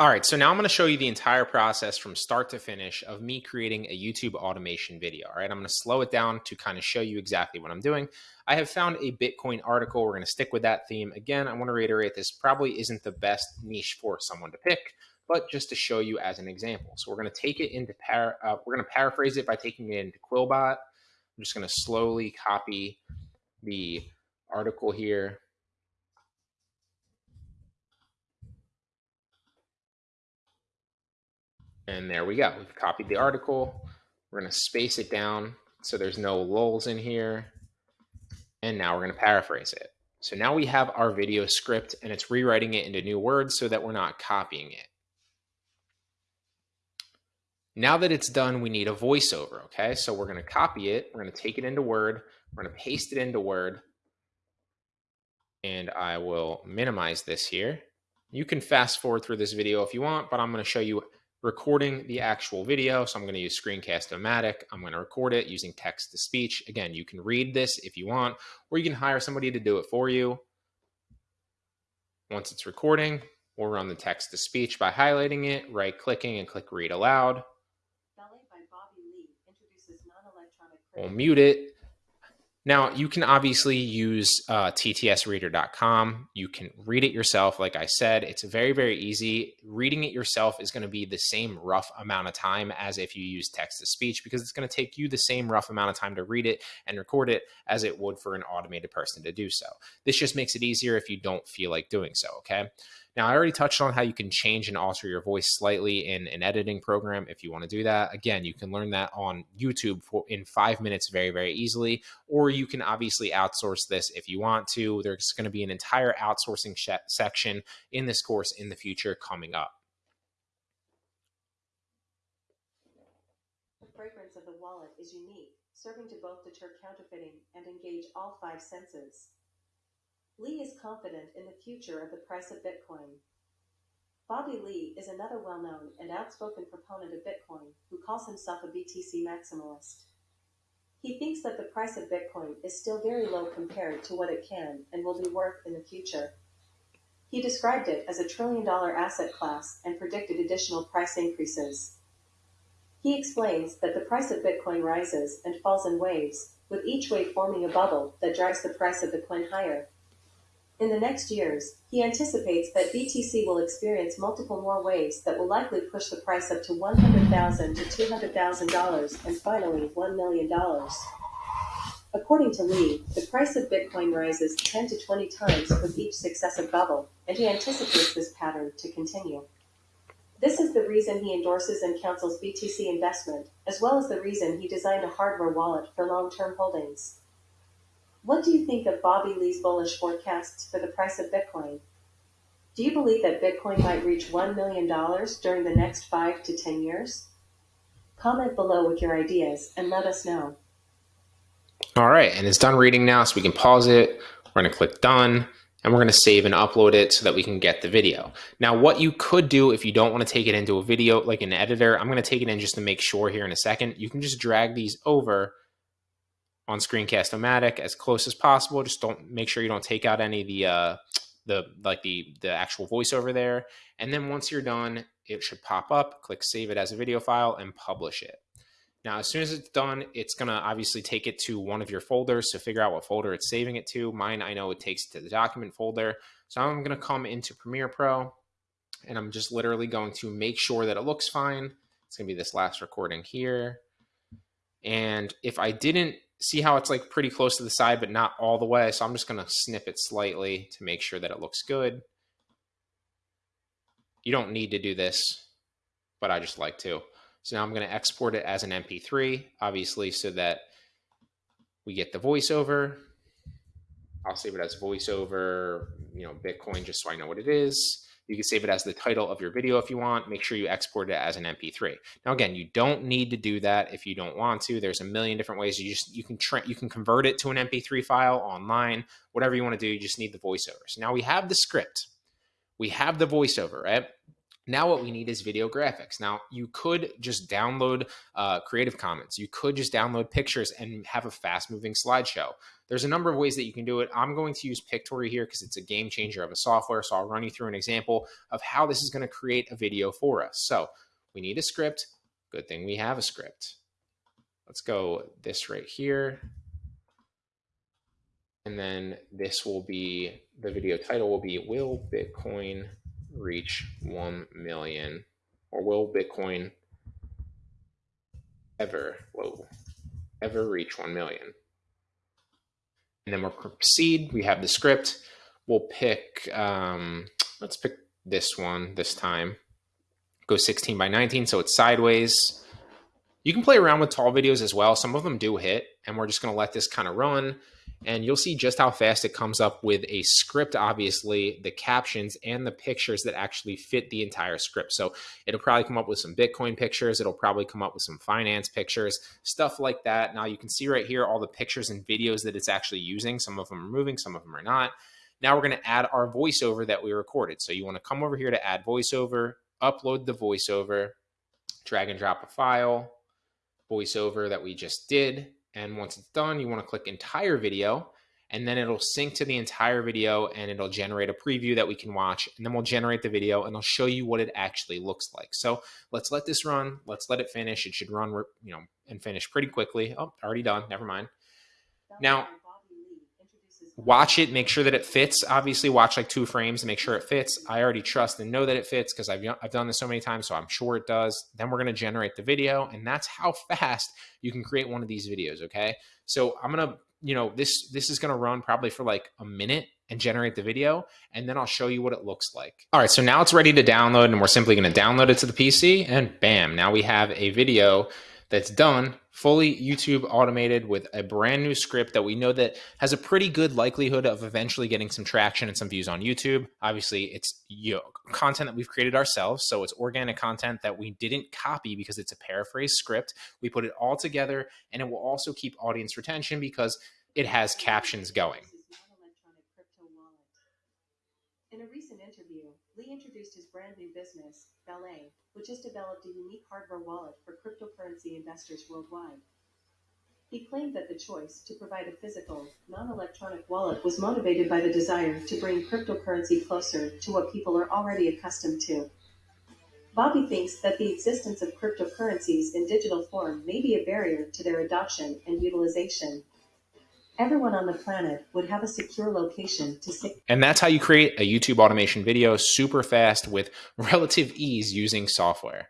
All right, so now I'm gonna show you the entire process from start to finish of me creating a YouTube automation video. All right, I'm gonna slow it down to kind of show you exactly what I'm doing. I have found a Bitcoin article. We're gonna stick with that theme. Again, I wanna reiterate this probably isn't the best niche for someone to pick, but just to show you as an example. So we're gonna take it into, para, uh, we're gonna paraphrase it by taking it into Quillbot. I'm just gonna slowly copy the article here And there we go. We've copied the article. We're going to space it down so there's no lulls in here. And now we're going to paraphrase it. So now we have our video script and it's rewriting it into new words so that we're not copying it. Now that it's done, we need a voiceover, okay? So we're gonna copy it, we're gonna take it into Word, we're gonna paste it into Word, and I will minimize this here. You can fast forward through this video if you want, but I'm gonna show you recording the actual video. So I'm going to use Screencast-O-Matic. I'm going to record it using text to speech. Again, you can read this if you want, or you can hire somebody to do it for you. Once it's recording, we'll run the text to speech by highlighting it, right clicking, and click read aloud. We'll mute it now, you can obviously use uh, ttsreader.com. You can read it yourself. Like I said, it's very, very easy. Reading it yourself is going to be the same rough amount of time as if you use text to speech because it's going to take you the same rough amount of time to read it and record it as it would for an automated person to do so. This just makes it easier if you don't feel like doing so, okay? Now, I already touched on how you can change and alter your voice slightly in an editing program if you want to do that. Again, you can learn that on YouTube for, in five minutes very, very easily, or you can obviously outsource this if you want to. There's going to be an entire outsourcing section in this course in the future coming up. The fragrance of the wallet is unique, serving to both deter counterfeiting and engage all five senses. Lee is confident in the future of the price of Bitcoin. Bobby Lee is another well-known and outspoken proponent of Bitcoin who calls himself a BTC maximalist. He thinks that the price of Bitcoin is still very low compared to what it can and will be worth in the future. He described it as a trillion dollar asset class and predicted additional price increases. He explains that the price of Bitcoin rises and falls in waves, with each wave forming a bubble that drives the price of the coin higher. In the next years, he anticipates that BTC will experience multiple more waves that will likely push the price up to 100,000 to $200,000 and finally $1 million. According to Lee, the price of Bitcoin rises 10 to 20 times with each successive bubble, and he anticipates this pattern to continue. This is the reason he endorses and counsels BTC investment, as well as the reason he designed a hardware wallet for long-term holdings. What do you think of Bobby Lee's bullish forecasts for the price of Bitcoin? Do you believe that Bitcoin might reach $1 million during the next 5 to 10 years? Comment below with your ideas and let us know. All right, and it's done reading now, so we can pause it. We're going to click done, and we're going to save and upload it so that we can get the video. Now, what you could do if you don't want to take it into a video like an editor, I'm going to take it in just to make sure here in a second. You can just drag these over on Screencast-O-Matic as close as possible. Just don't make sure you don't take out any of the uh, the like the the actual voiceover there. And then once you're done, it should pop up. Click save it as a video file and publish it. Now, as soon as it's done, it's gonna obviously take it to one of your folders. So figure out what folder it's saving it to. Mine, I know it takes to the document folder. So I'm gonna come into Premiere Pro and I'm just literally going to make sure that it looks fine. It's gonna be this last recording here. And if I didn't see how it's like pretty close to the side, but not all the way. So I'm just going to snip it slightly to make sure that it looks good. You don't need to do this, but I just like to. So now I'm going to export it as an MP3, obviously, so that we get the voiceover. I'll save it as voiceover, you know, Bitcoin, just so I know what it is. You can save it as the title of your video if you want. Make sure you export it as an MP3. Now, again, you don't need to do that if you don't want to. There's a million different ways. You just you can you can convert it to an MP3 file online. Whatever you want to do, you just need the voiceover. So now we have the script. We have the voiceover, right? Now what we need is video graphics. Now you could just download uh, Creative Commons. You could just download pictures and have a fast moving slideshow. There's a number of ways that you can do it. I'm going to use Pictory here because it's a game changer of a software. So I'll run you through an example of how this is going to create a video for us. So we need a script. Good thing we have a script. Let's go this right here. And then this will be, the video title will be, Will Bitcoin reach 1 million? Or will Bitcoin ever, whoa, ever reach 1 million? And then we'll proceed. We have the script. We'll pick, um, let's pick this one this time. Go 16 by 19, so it's sideways. You can play around with tall videos as well. Some of them do hit, and we're just going to let this kind of run and you'll see just how fast it comes up with a script, obviously, the captions and the pictures that actually fit the entire script. So it'll probably come up with some Bitcoin pictures. It'll probably come up with some finance pictures, stuff like that. Now you can see right here all the pictures and videos that it's actually using. Some of them are moving, some of them are not. Now we're going to add our voiceover that we recorded. So you want to come over here to add voiceover, upload the voiceover, drag and drop a file, voiceover that we just did and once it's done, you want to click entire video and then it'll sync to the entire video and it'll generate a preview that we can watch and then we'll generate the video and it'll show you what it actually looks like. So let's let this run. Let's let it finish. It should run, you know, and finish pretty quickly. Oh, already done. Never mind. Now, watch it, make sure that it fits. Obviously, watch like two frames and make sure it fits. I already trust and know that it fits because I've, I've done this so many times, so I'm sure it does. Then we're going to generate the video, and that's how fast you can create one of these videos, okay? So I'm going to, you know, this this is going to run probably for like a minute and generate the video, and then I'll show you what it looks like. All right, so now it's ready to download, and we're simply going to download it to the PC, and bam, now we have a video that's done fully YouTube automated with a brand new script that we know that has a pretty good likelihood of eventually getting some traction and some views on YouTube. Obviously, it's you know, content that we've created ourselves, so it's organic content that we didn't copy because it's a paraphrase script. We put it all together, and it will also keep audience retention because it has captions going. In a recent interview, Lee introduced his brand new business, Ballet, which has developed a unique hardware wallet for cryptocurrency investors worldwide. He claimed that the choice to provide a physical, non-electronic wallet was motivated by the desire to bring cryptocurrency closer to what people are already accustomed to. Bobby thinks that the existence of cryptocurrencies in digital form may be a barrier to their adoption and utilization. Everyone on the planet would have a secure location to sit. And that's how you create a YouTube automation video super fast with relative ease using software.